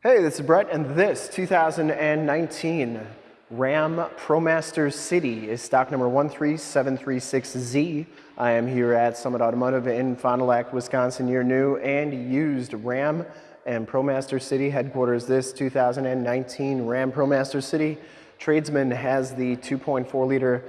Hey, this is Brett, and this 2019 Ram ProMaster City is stock number 13736Z. I am here at Summit Automotive in Fond du Lac, Wisconsin, your new and used Ram and ProMaster City headquarters. This 2019 Ram ProMaster City Tradesman has the 2.4 liter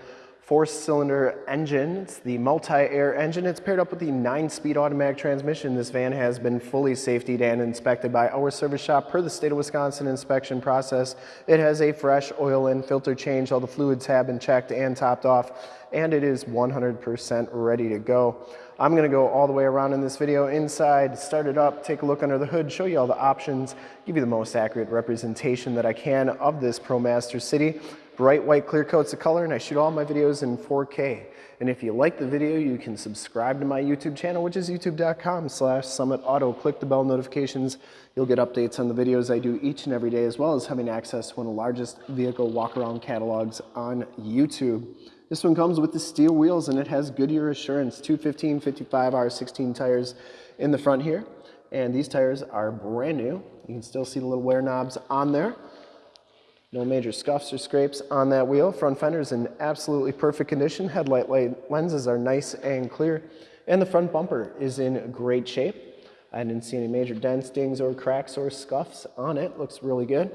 four-cylinder engine. It's the multi-air engine. It's paired up with the nine-speed automatic transmission. This van has been fully safetied and inspected by our service shop per the state of Wisconsin inspection process. It has a fresh oil and filter change. All the fluids have been checked and topped off, and it is 100% ready to go. I'm gonna go all the way around in this video inside, start it up, take a look under the hood, show you all the options, give you the most accurate representation that I can of this ProMaster City bright white clear coats of color and I shoot all my videos in 4K. And if you like the video, you can subscribe to my YouTube channel, which is youtube.com slash summitauto. Click the bell notifications. You'll get updates on the videos I do each and every day, as well as having access to one of the largest vehicle walk-around catalogs on YouTube. This one comes with the steel wheels and it has Goodyear Assurance 215 55 R16 tires in the front here. And these tires are brand new. You can still see the little wear knobs on there. No major scuffs or scrapes on that wheel. Front fender is in absolutely perfect condition. Headlight light lenses are nice and clear. And the front bumper is in great shape. I didn't see any major dents, dings, or cracks or scuffs on it. Looks really good.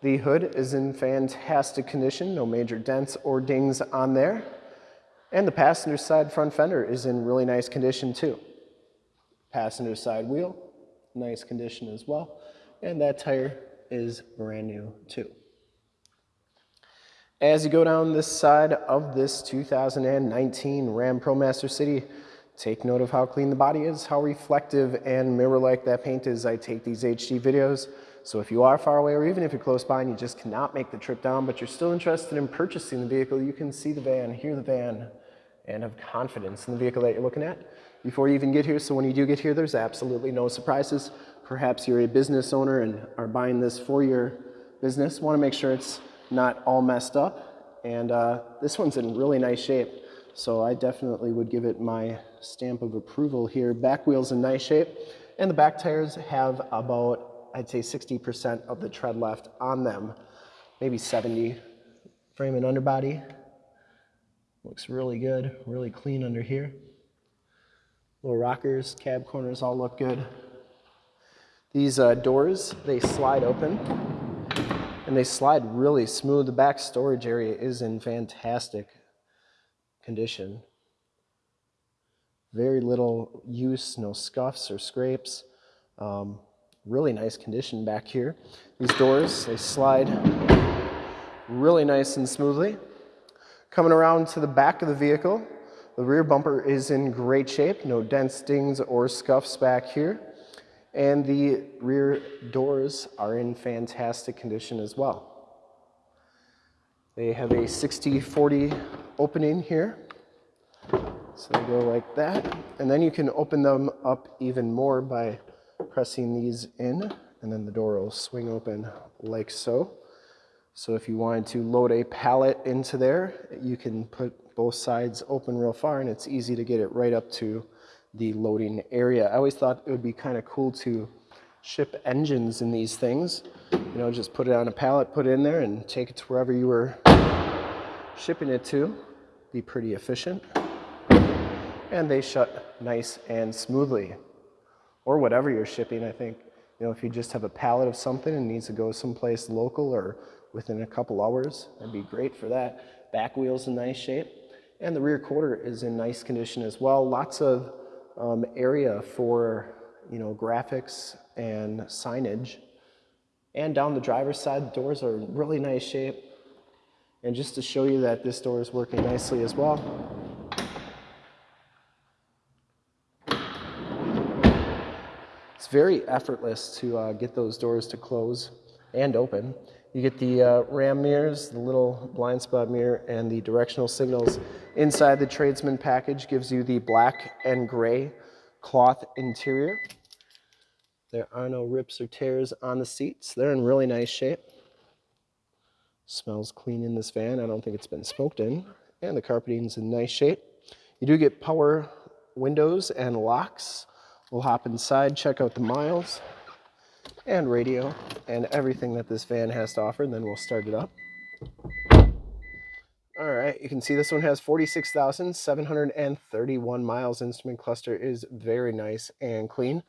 The hood is in fantastic condition. No major dents or dings on there. And the passenger side front fender is in really nice condition too. Passenger side wheel, nice condition as well. And that tire is brand new too. As you go down this side of this 2019 Ram ProMaster City, take note of how clean the body is, how reflective and mirror-like that paint is. I take these HD videos, so if you are far away or even if you're close by and you just cannot make the trip down, but you're still interested in purchasing the vehicle, you can see the van, hear the van, and have confidence in the vehicle that you're looking at before you even get here. So when you do get here, there's absolutely no surprises. Perhaps you're a business owner and are buying this for your business. Want to make sure it's not all messed up. And uh, this one's in really nice shape. So I definitely would give it my stamp of approval here. Back wheel's in nice shape. And the back tires have about, I'd say 60% of the tread left on them. Maybe 70. Frame and underbody. Looks really good, really clean under here. Little rockers, cab corners all look good. These uh, doors, they slide open and they slide really smooth. The back storage area is in fantastic condition. Very little use, no scuffs or scrapes. Um, really nice condition back here. These doors, they slide really nice and smoothly. Coming around to the back of the vehicle, the rear bumper is in great shape, no dents, stings, or scuffs back here and the rear doors are in fantastic condition as well. They have a 60-40 opening here. So they go like that. And then you can open them up even more by pressing these in and then the door will swing open like so. So if you wanted to load a pallet into there, you can put both sides open real far and it's easy to get it right up to the loading area. I always thought it would be kind of cool to ship engines in these things. You know, just put it on a pallet, put it in there, and take it to wherever you were shipping it to. Be pretty efficient. And they shut nice and smoothly. Or whatever you're shipping, I think. You know, if you just have a pallet of something and needs to go someplace local or within a couple hours, that'd be great for that. Back wheel's in nice shape. And the rear quarter is in nice condition as well. Lots of um, area for you know graphics and signage. And down the driver's side, the doors are in really nice shape. And just to show you that this door is working nicely as well. It's very effortless to uh, get those doors to close and open. You get the uh, RAM mirrors, the little blind spot mirror, and the directional signals. Inside the Tradesman package gives you the black and gray cloth interior. There are no rips or tears on the seats. They're in really nice shape. Smells clean in this van. I don't think it's been smoked in. And the carpeting's in nice shape. You do get power windows and locks. We'll hop inside, check out the miles. And radio and everything that this van has to offer. And then we'll start it up. All right, you can see this one has 46,731 miles. Instrument cluster is very nice and clean.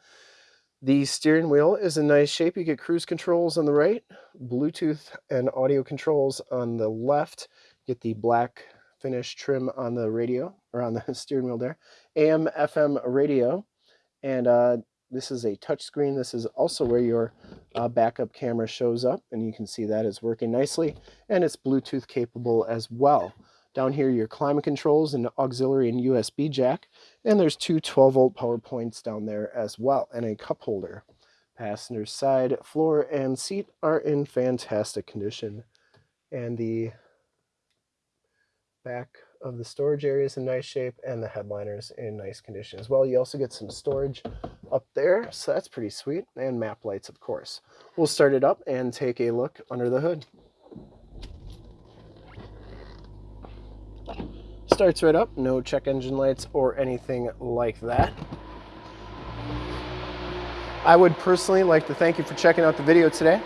The steering wheel is in nice shape. You get cruise controls on the right, Bluetooth and audio controls on the left. Get the black finish trim on the radio, or on the steering wheel there. AM, FM radio, and uh, this is a touchscreen. This is also where your uh, backup camera shows up, and you can see that is working nicely, and it's Bluetooth capable as well. Down here, your climate controls and auxiliary and USB jack. And there's two 12 volt power points down there as well, and a cup holder. Passenger side, floor, and seat are in fantastic condition. And the back of the storage area is in nice shape, and the headliner's in nice condition as well. You also get some storage up there, so that's pretty sweet, and map lights, of course. We'll start it up and take a look under the hood. Starts right up, no check engine lights or anything like that. I would personally like to thank you for checking out the video today.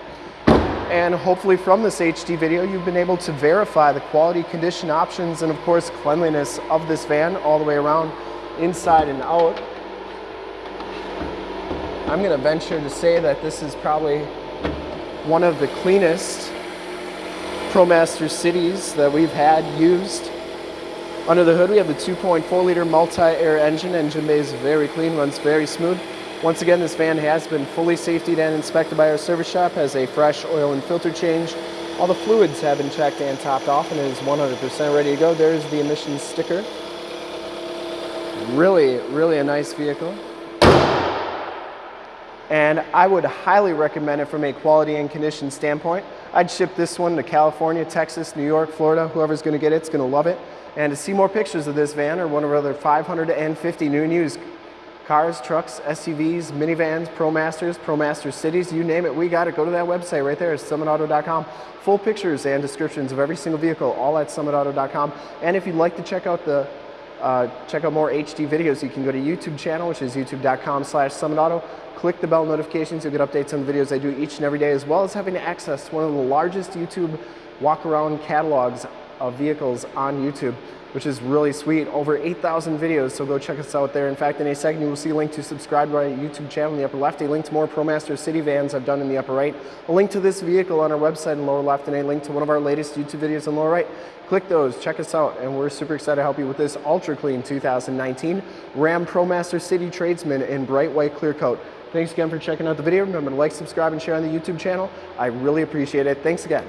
And hopefully from this HD video, you've been able to verify the quality, condition options, and of course cleanliness of this van all the way around, inside and out. I'm gonna venture to say that this is probably one of the cleanest ProMaster cities that we've had used under the hood, we have the 2.4 liter multi-air engine. Engine bay is very clean, runs very smooth. Once again, this van has been fully safetied and inspected by our service shop, has a fresh oil and filter change. All the fluids have been checked and topped off and is 100% ready to go. There's the emissions sticker. Really, really a nice vehicle. And I would highly recommend it from a quality and condition standpoint. I'd ship this one to California, Texas, New York, Florida. Whoever's gonna get it, it's gonna love it. And to see more pictures of this van or one of our other 550 new and used cars, trucks, SUVs, minivans, ProMasters, ProMaster Cities, you name it, we got it. Go to that website right there, summitauto.com. Full pictures and descriptions of every single vehicle, all at summitauto.com. And if you'd like to check out the uh, check out more HD videos, you can go to YouTube channel, which is youtube.com slash summitauto. Click the bell notifications, you'll get updates on videos I do each and every day, as well as having access to one of the largest YouTube walk-around catalogs of vehicles on YouTube, which is really sweet. Over 8,000 videos, so go check us out there. In fact, in a second, you will see a link to subscribe to our YouTube channel in the upper left, a link to more ProMaster City vans I've done in the upper right, a link to this vehicle on our website in lower left, and a link to one of our latest YouTube videos in lower right. Click those, check us out, and we're super excited to help you with this ultra clean 2019 Ram ProMaster City Tradesman in bright white clear coat. Thanks again for checking out the video. Remember to like, subscribe, and share on the YouTube channel. I really appreciate it. Thanks again.